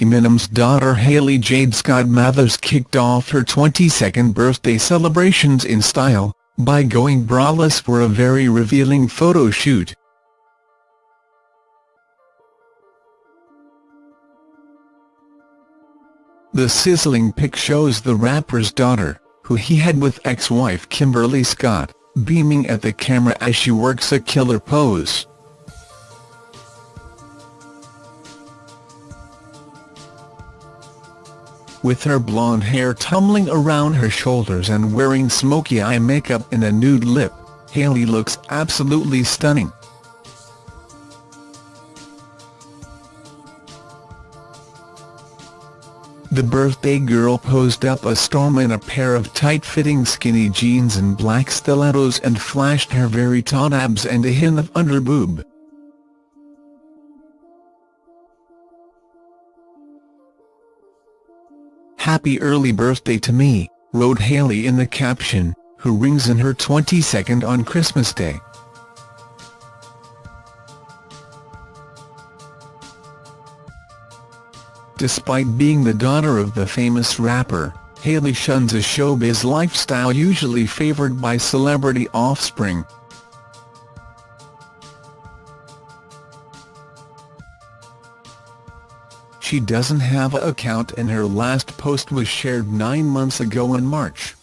Eminem's daughter Hailie Jade Scott Mathers kicked off her 22nd birthday celebrations in style, by going braless for a very revealing photo shoot. The sizzling pic shows the rapper's daughter, who he had with ex-wife Kimberly Scott, beaming at the camera as she works a killer pose. With her blonde hair tumbling around her shoulders and wearing smoky eye makeup and a nude lip, Hailie looks absolutely stunning. The birthday girl posed up a storm in a pair of tight-fitting skinny jeans and black stilettos and flashed her very taut abs and a hint of underboob. Happy early birthday to me, wrote Hailie in the caption, who rings in her 22nd on Christmas Day. Despite being the daughter of the famous rapper, Hailie shuns a showbiz lifestyle usually favored by celebrity offspring. She doesn't have a account and her last post was shared nine months ago in March.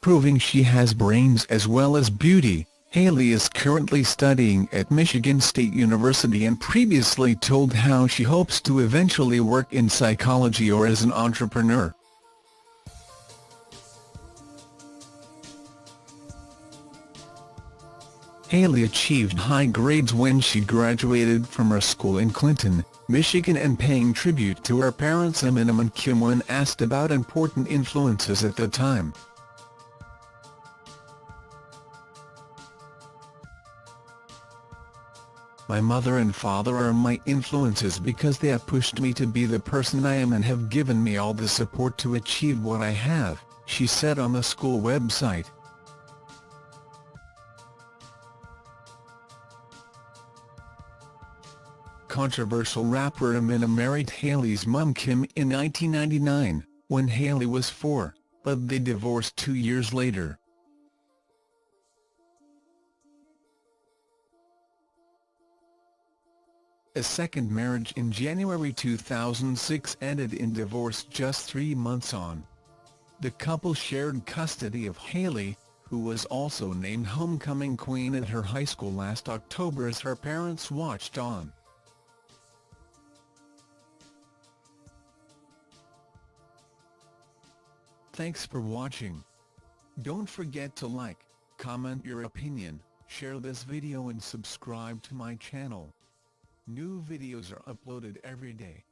Proving she has brains as well as beauty, Hailie is currently studying at Michigan State University and previously told how she hopes to eventually work in psychology or as an entrepreneur. Hailie achieved high grades when she graduated from her school in Clinton, Michigan and paying tribute to her parents Eminem and Kim when asked about important influences at the time. My mother and father are my influences because they have pushed me to be the person I am and have given me all the support to achieve what I have, she said on the school website. Controversial rapper Eminem married Hailie's mum Kim in 1999, when Hailie was four, but they divorced two years later. A second marriage in January 2006 ended in divorce just three months on. The couple shared custody of Hailie, who was also named homecoming queen at her high school last October as her parents watched on. Thanks for watching. Don't forget to like, comment your opinion, share this video and subscribe to my channel. New videos are uploaded every day.